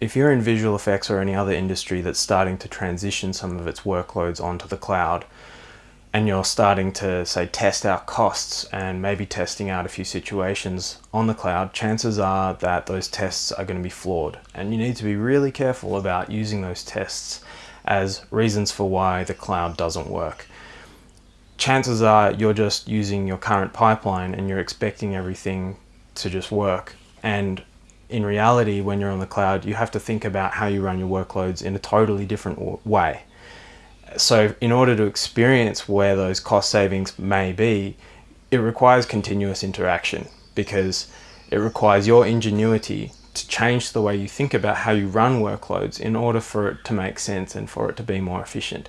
if you're in visual effects or any other industry that's starting to transition some of its workloads onto the cloud, and you're starting to say test out costs and maybe testing out a few situations on the cloud, chances are that those tests are going to be flawed. And you need to be really careful about using those tests as reasons for why the cloud doesn't work. Chances are you're just using your current pipeline and you're expecting everything to just work. And in reality, when you're on the cloud, you have to think about how you run your workloads in a totally different way so in order to experience where those cost savings may be, it requires continuous interaction because it requires your ingenuity to change the way you think about how you run workloads in order for it to make sense and for it to be more efficient.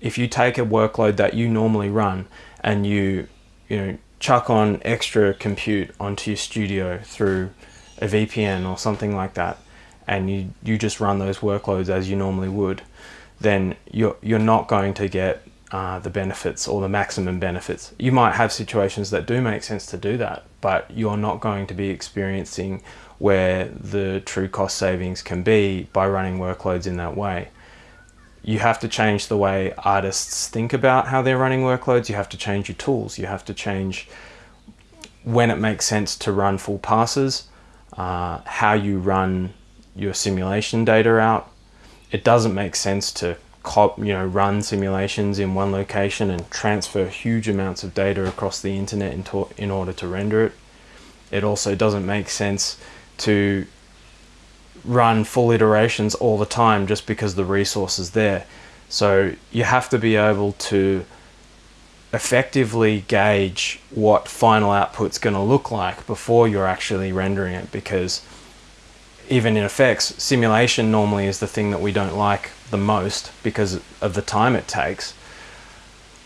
If you take a workload that you normally run and you, you know, chuck on extra compute onto your studio through a VPN or something like that, and you, you just run those workloads as you normally would, then you're, you're not going to get uh, the benefits or the maximum benefits. You might have situations that do make sense to do that, but you're not going to be experiencing where the true cost savings can be by running workloads in that way. You have to change the way artists think about how they're running workloads. You have to change your tools. You have to change when it makes sense to run full passes, uh, how you run your simulation data out, it doesn't make sense to you know, run simulations in one location and transfer huge amounts of data across the internet in, in order to render it. It also doesn't make sense to run full iterations all the time just because the resource is there. So you have to be able to effectively gauge what final output's going to look like before you're actually rendering it because even in effects, simulation normally is the thing that we don't like the most because of the time it takes.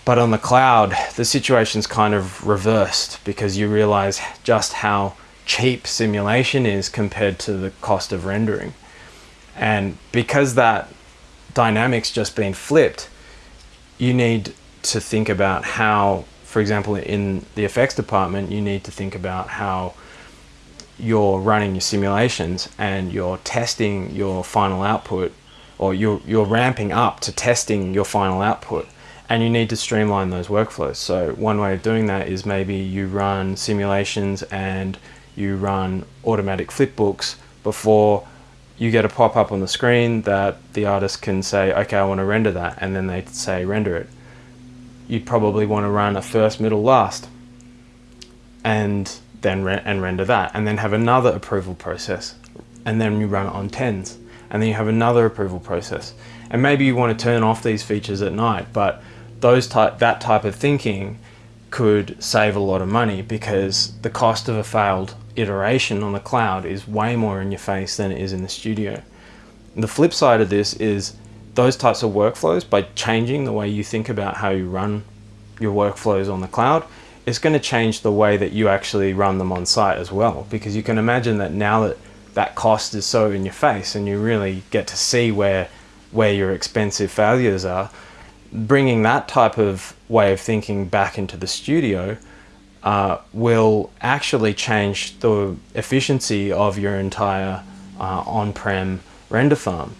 But on the cloud, the situation's kind of reversed because you realize just how cheap simulation is compared to the cost of rendering. And because that dynamic's just been flipped, you need to think about how, for example, in the effects department, you need to think about how you're running your simulations and you're testing your final output or you're, you're ramping up to testing your final output and you need to streamline those workflows. So one way of doing that is maybe you run simulations and you run automatic flipbooks before you get a pop-up on the screen that the artist can say, okay, I want to render that, and then they say render it. You'd probably want to run a first, middle, last. And then re and render that and then have another approval process and then you run it on tens and then you have another approval process and maybe you want to turn off these features at night but those type that type of thinking could save a lot of money because the cost of a failed iteration on the cloud is way more in your face than it is in the studio. The flip side of this is those types of workflows by changing the way you think about how you run your workflows on the cloud it's going to change the way that you actually run them on site as well. Because you can imagine that now that that cost is so in your face and you really get to see where where your expensive failures are bringing that type of way of thinking back into the studio uh, will actually change the efficiency of your entire uh, on-prem render farm.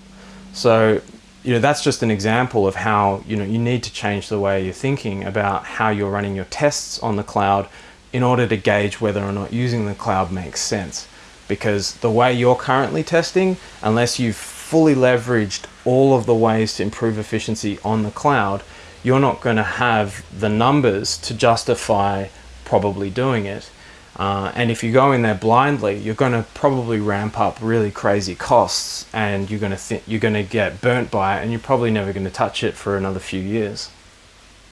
So you know, that's just an example of how, you know, you need to change the way you're thinking about how you're running your tests on the cloud in order to gauge whether or not using the cloud makes sense. Because the way you're currently testing, unless you've fully leveraged all of the ways to improve efficiency on the cloud, you're not going to have the numbers to justify probably doing it. Uh, and if you go in there blindly, you're going to probably ramp up really crazy costs and you're going to you're going to get burnt by it and you're probably never going to touch it for another few years.